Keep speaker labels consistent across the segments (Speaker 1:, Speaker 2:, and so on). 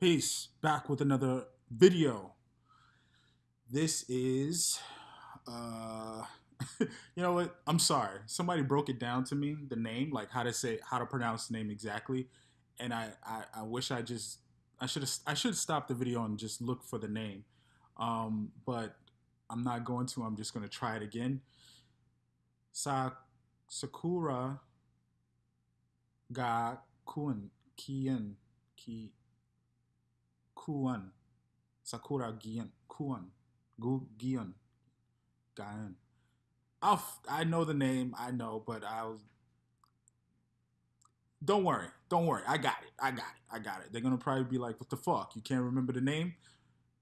Speaker 1: Peace. Back with another video. This is, uh, you know what? I'm sorry. Somebody broke it down to me, the name, like how to say, how to pronounce the name exactly. And I, I, I wish I just, I should have, I should stop the video and just look for the name. Um, but I'm not going to. I'm just going to try it again. Sa, Sakura ga kun kian ki kuan sakura gian kuan gu gian gan I'll, I know the name, I know, but I'll. Don't worry, don't worry. I got it. I got it. I got it. They're gonna probably be like, "What the fuck? You can't remember the name?"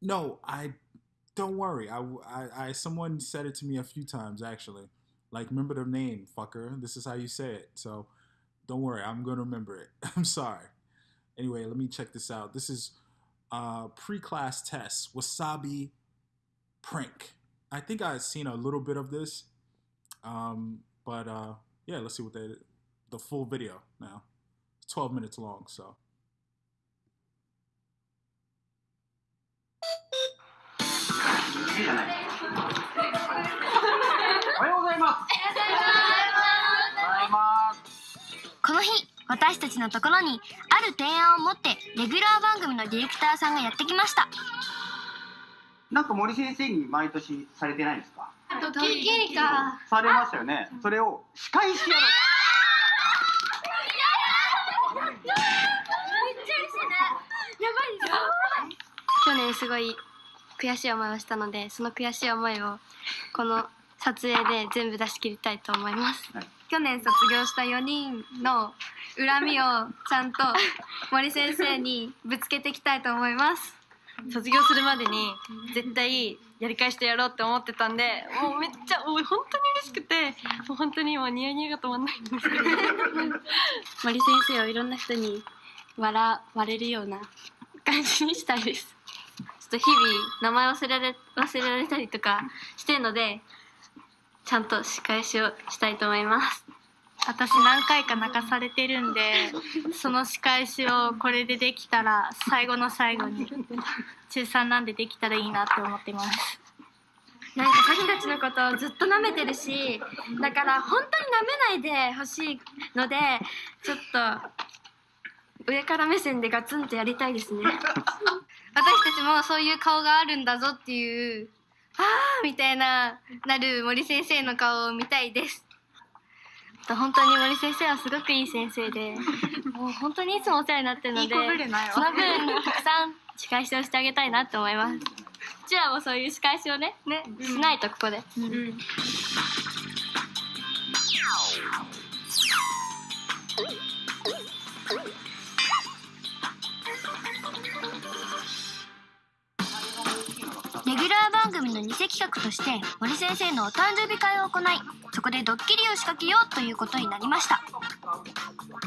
Speaker 1: No, I. Don't worry. I, I, I someone said it to me a few times actually. Like, remember the name, fucker. This is how you say it. So, don't worry. I'm gonna remember it. I'm sorry. Anyway, let me check this out. This is uh, pre-class test wasabi prank. I think I've seen a little bit of this, um, but uh, yeah, let's see what they the full video now. It's 12 minutes long, so.
Speaker 2: い
Speaker 3: 私たちのところにある提案を持ってレギュラー番組のディレクターさんがやってきました。
Speaker 2: なんか森先生に毎年されてないですか？
Speaker 4: ドッキリか。
Speaker 2: されましたよね。それを仕返しやろ
Speaker 4: 去年すごい悔しい思いをしたので、その悔しい思いをこの撮影で全部出し切りたいと思います。
Speaker 2: はい。
Speaker 4: 去年卒業した4人の恨みをちゃんと森先生にぶつけていきたいと思います。
Speaker 5: 卒業するまでに絶対やり返してやろうって思ってたんでもうめっちゃもう本当に嬉しくてもう本当に今ニヤニヤが止まんないんですけど
Speaker 4: 森先生をいろんな人に笑われるような感じにしたいです。ちょっと日々名前忘れられ忘れられたりとかしてるのでちゃんと仕返しをしたいと思います。
Speaker 6: 私何回か泣かされてるんでその仕返しをこれでできたら最後の最後に中3なんでできたらいいなって思ってます。
Speaker 4: なんかさきたちのことをずっと舐めてるしだから本当に舐めないでほしいのでちょっと上から目線でガツンとやりたいですね。私たちもそういう顔があるんだぞっていうあーみたいななる森先生の顔を見たいです本当に森先生はすごくいい先生で もう本当にいつもお世話になってるのでその？分たくさん仕返しをしてあげたいなって思います。うちらもそういう仕返しをねね、しないとここで、
Speaker 3: レギュラーの偽企画として森先生のお誕生日会を行いそこでドッキリを仕掛けようということになりました。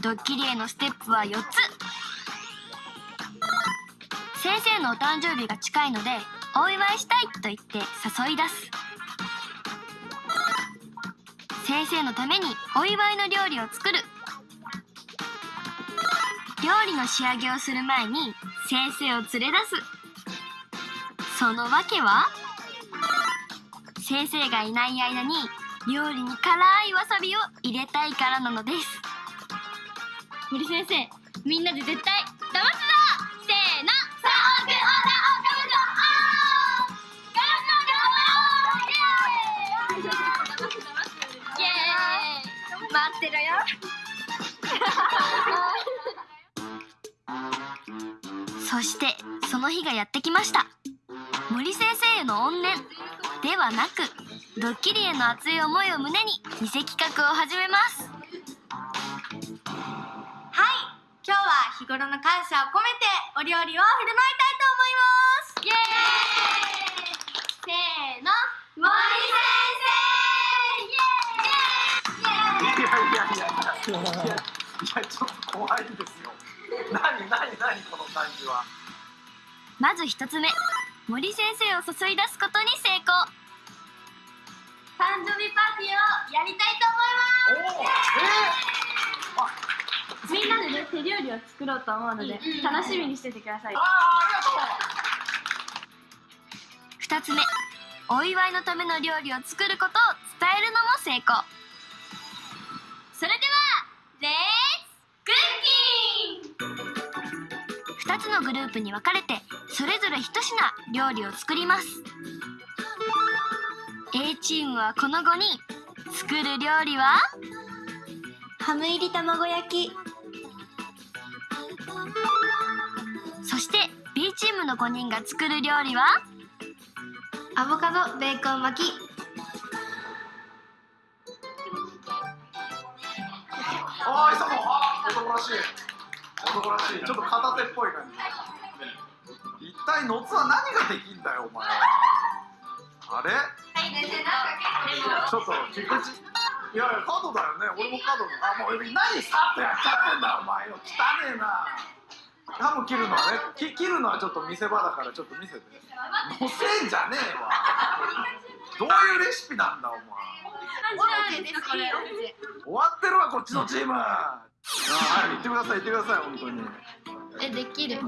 Speaker 3: ドッキリへのステップは4つ。先生のお誕生日が近いのでお祝いしたいと言って誘い出す。先生のためにお祝いの料理を作る。料理の仕上げをする前に先生を連れ出す。その訳は？先生がいない間に料理に辛いわさびを入れたいからなのです。森先生みんなで絶対騙すぞ!せーの!待ってろよそしてその日がやってきました森先生への怨念ではなくドッキリへの熱い思いを胸に偽企画を始めます。
Speaker 6: はい今日は日頃の感謝を込めてお料理を振る舞いたいと思います。イエーイ。せーの。森先生。イエーイ。イエーイ
Speaker 2: いやいやいやいやいやちょっと怖いんですよ。何何何この感じは。
Speaker 3: まず一つ目森先生を誘い出すことに成功。
Speaker 6: 誕生日パーティーをやりたいと思います。みんなで
Speaker 4: で手料理を作ろうと思うので楽しみにしててください。
Speaker 2: ああありがとう。
Speaker 3: 2つ目。お祝いのための料理を作ることを伝えるのも成功つのグループに分かれてそれぞれ一品料理を作ります。A チームはこの5人。作る料理は？
Speaker 4: ハム入り卵焼き。
Speaker 3: そして B チームの5人が作る料理は？
Speaker 4: アボカドベーコン巻き。
Speaker 2: ああ、いさも、あー男らしい。男らしい。ちょっと片手っぽい感じ。一体のつは何ができんだよ、お前。あれ？ちょっと、菊池。いやいや、角だよね。俺も角だ。あ、もう、何さっとやっちゃってんだよ、お前よ。汚ねえな。ハム切るのはね、き切るのはちょっと見せ場だから、ちょっと見せて。のせんじゃねえわ。どういうレシピなんだ、お前。終わってるわこっちのチーム。あはい言ってください言ってください本当に。
Speaker 4: えできる
Speaker 2: お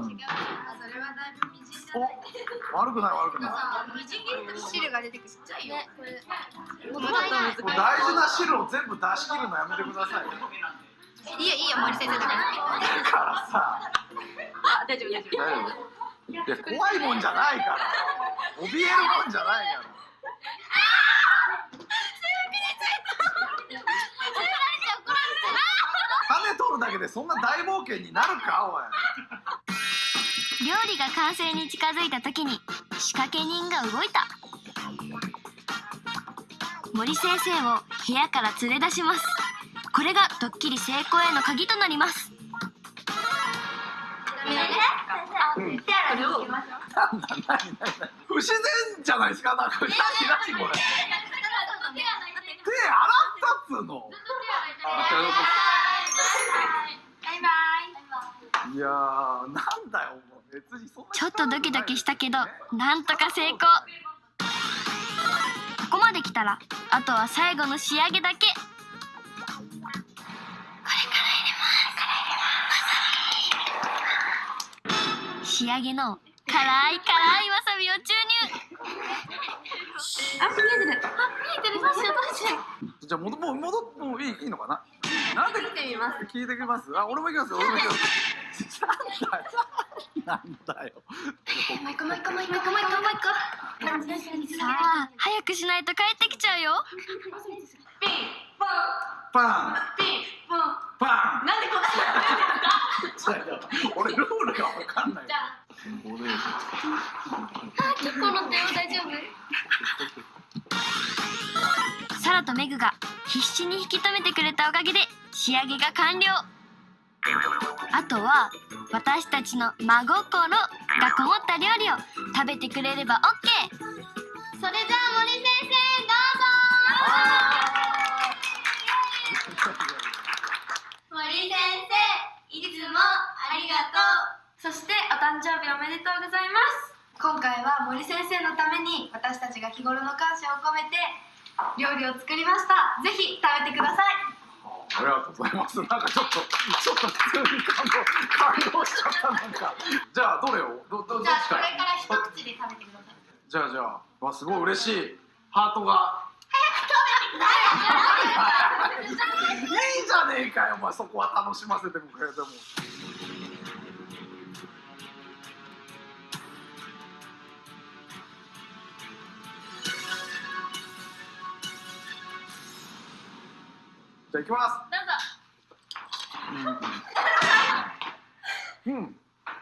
Speaker 2: 悪くない悪くない。
Speaker 4: 汁が出てくるねこれ
Speaker 2: もう大事な汁を全部出し切るのやめてくださいよ。
Speaker 4: いいよいいよ森先生だから
Speaker 2: だからさ。
Speaker 5: 大丈夫大丈夫
Speaker 2: 大丈夫いや怖いもんじゃないから。怯えるもんじゃないから。だけでそんな大冒険になるかおい。
Speaker 3: 料理が完成に近づいた時に仕掛け人が動いた。森先生を部屋から連れ出します。これがドッキリ成功への鍵となります。
Speaker 2: なんだ何何何不自然じゃないですか？なんか何何これ。手洗ったっつうのいやーなんだよもう別にそんな
Speaker 3: ちょっとドキドキしたけどなんとか成功。ここまで来たらあとは最後の仕上げだけ。これから入れます仕上げの辛い辛いわさびを注入。
Speaker 4: あ見えてる。あ見えてる。どうしようどうしよう。
Speaker 2: じゃあ戻もう戻ってもういいいいのかな？なんで聞いてみます？聞いてきます？あ俺も行きますよ。俺も行きます。なんだよ。なんだよ。
Speaker 4: もう一個もう一個もう一個もう一個もう一個
Speaker 3: さあ早くしないと帰ってきちゃうよ。
Speaker 2: パンパン。なんでこんな俺ルールがわかんないこれ
Speaker 4: 結構乗ってよ大丈夫？
Speaker 3: サラとメグが必死に引き止めてくれたおかげで仕上げが完了。あとは私たちの真心がこもった料理を食べてくれれば OK それじゃあ森先生どうぞ。森先生いつもありがとう。
Speaker 4: そしてお誕生日おめでとうございます。今回は森先生のために私たちが日頃の感謝を込めて料理を作りました。ぜひ食べてください
Speaker 2: ありがとうございます。なんかちょっと、ちょっと普通に感動、感動しちゃった、なんか。じゃあ、どれを？ど、ど、どっ
Speaker 4: じゃあ
Speaker 2: ちから？
Speaker 4: これから一口で食べてください
Speaker 2: じゃあ、じゃあ、わ、すごい嬉しい。ハートが。いいじゃねえかよ、お前、そこは楽しませてくれても。じゃあ、行きます。うん。うん。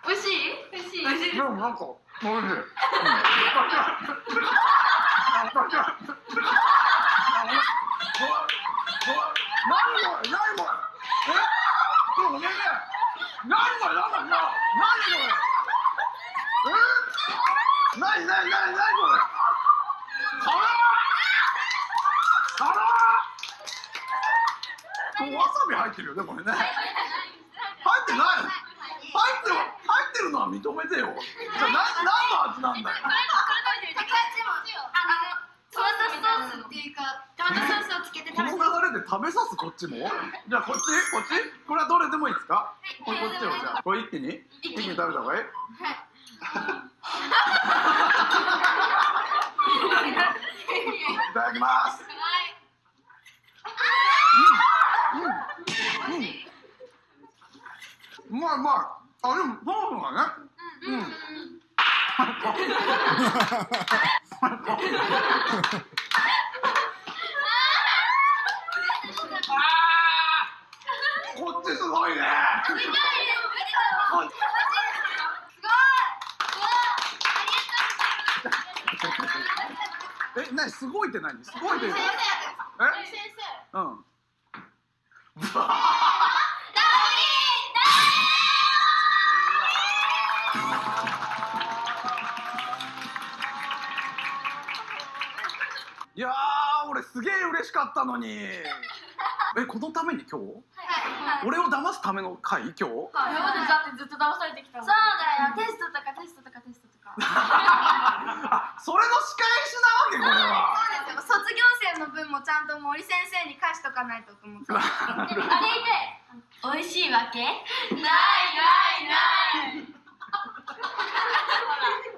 Speaker 4: 美味しい。美味しい。美味しい。
Speaker 2: でもなんか、おい。しい。うん。何これ何これえちょっとねえねえ何これ何これ何これえ何何何何これ辛っ辛っこれわさび入ってるよねこれね。入ってない。入ってる入ってるのは認めてよ。じゃあな何の味なんだよ。
Speaker 4: トマトソースっていうかトマトソースをつけて
Speaker 2: この流れで食べさすこっちも？じゃあこっち？こっち？これはどれでもいいですか？あこれこっちよじゃあ。これ一気に？一気に。食べた方がいい。いただきますうんうんうんうまいうまいあでもそうだね。うん。こっちすごいね。え、なにすごいって何？すごいって。え？うん 俺すげえ嬉しかったのに。えこのために今日？俺を騙すための回？今日？
Speaker 4: 今までだってずっと騙されてきたもん。そうだよ。テストとかテストとかテストとか。
Speaker 2: あそれの仕返しなわけこれは。
Speaker 7: そうですよ。卒業生の分もちゃんと森先生に返しとかないとと思って
Speaker 3: あれで美味しいわけ？ないないない。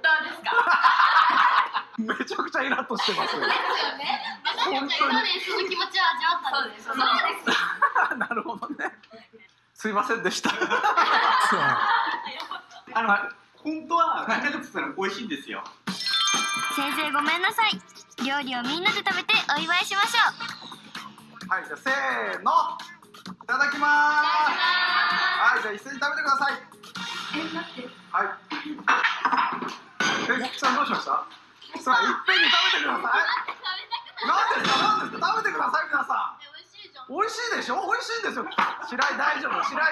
Speaker 3: どうですか？
Speaker 2: めちゃくちゃイラッとしてますよ。
Speaker 3: ですよね。私たちが今までその気持ちを味わったんですそうです
Speaker 2: なるほどね。すいませんでした。
Speaker 1: そう。
Speaker 8: あの、本当はなんだかつったら美味しいんですよ。
Speaker 3: 先生ごめんなさい。料理をみんなで食べてお祝いしましょう。
Speaker 2: はいじゃあせーの。いただきます。はいじゃあ一斉に食べてください。え待って。はい。え菊さんどうしました？さあいっぺんに食べてください。なんですかなんですか食べてください皆さん。美味しいでしょ？美味しいんですよ。白井大丈夫。白井。あ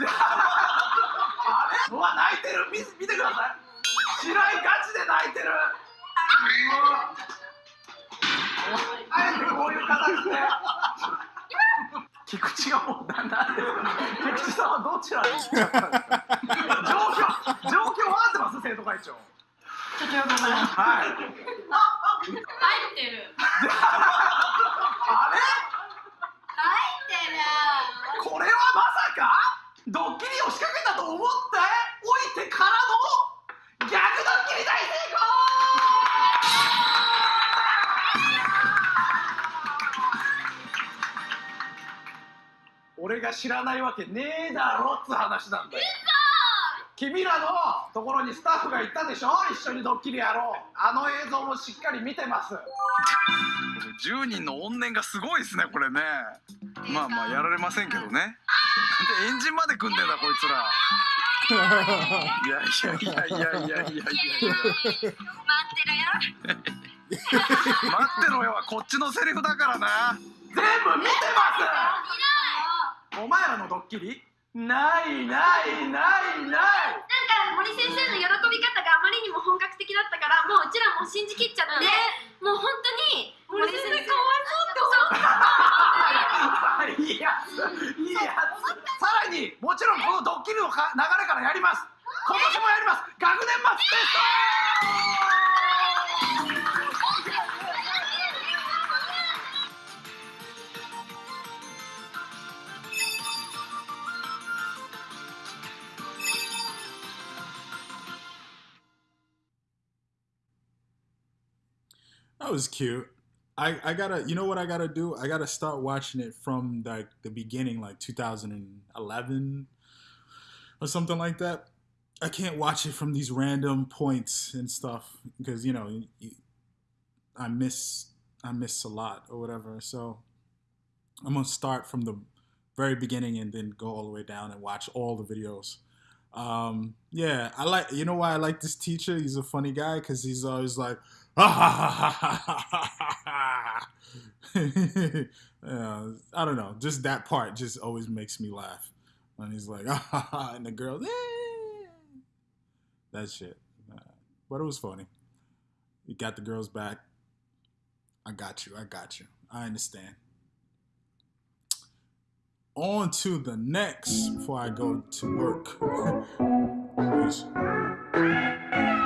Speaker 2: れうわ泣いてる。見見てください。白井ガチで泣いてる。うわ。あえてこういう形で。菊池がもうななんですか？菊池さんはどちらに？行っちゃったんですか俺が知らないわけねえだろっつ話なんだよ。君らのところにスタッフが行ったでしょ？一緒にドッキリやろう。あの映像もしっかり見てます。10人の怨念がすごいですねこれね。まあまあやられませんけどね。なんでエンジンまで組んでんだこいつら。いやいやいやいやいやいやいやいや
Speaker 3: 待ってるよ
Speaker 2: 待ってろよはこっちのセリフだからな全部見てますお前らのドッキリ？ないないないない！
Speaker 4: なんか森先生の喜び方があまりにも本格的だったからもううちらも信じきっちゃって、もう本当に森先生かわいそうって思って。
Speaker 2: いいやついいやつさらにもちろんこのドッキリのか流れからやります。今年もやります。学年末テスト
Speaker 1: That was cute. I, I gotta, you know what I gotta do? I gotta start watching it from like the beginning, like 2011 or something like that. I can't watch it from these random points and stuff because you know I miss I miss a lot or whatever. So I'm gonna start from the very beginning and then go all the way down and watch all the videos. Um, yeah, I like. You know why I like this teacher? He's a funny guy because he's always like, yeah, I don't know. Just that part just always makes me laugh. And he's like, and the girls, eh. that shit. But it was funny. You got the girls back. I got you. I got you. I understand. On to the next before I go to work.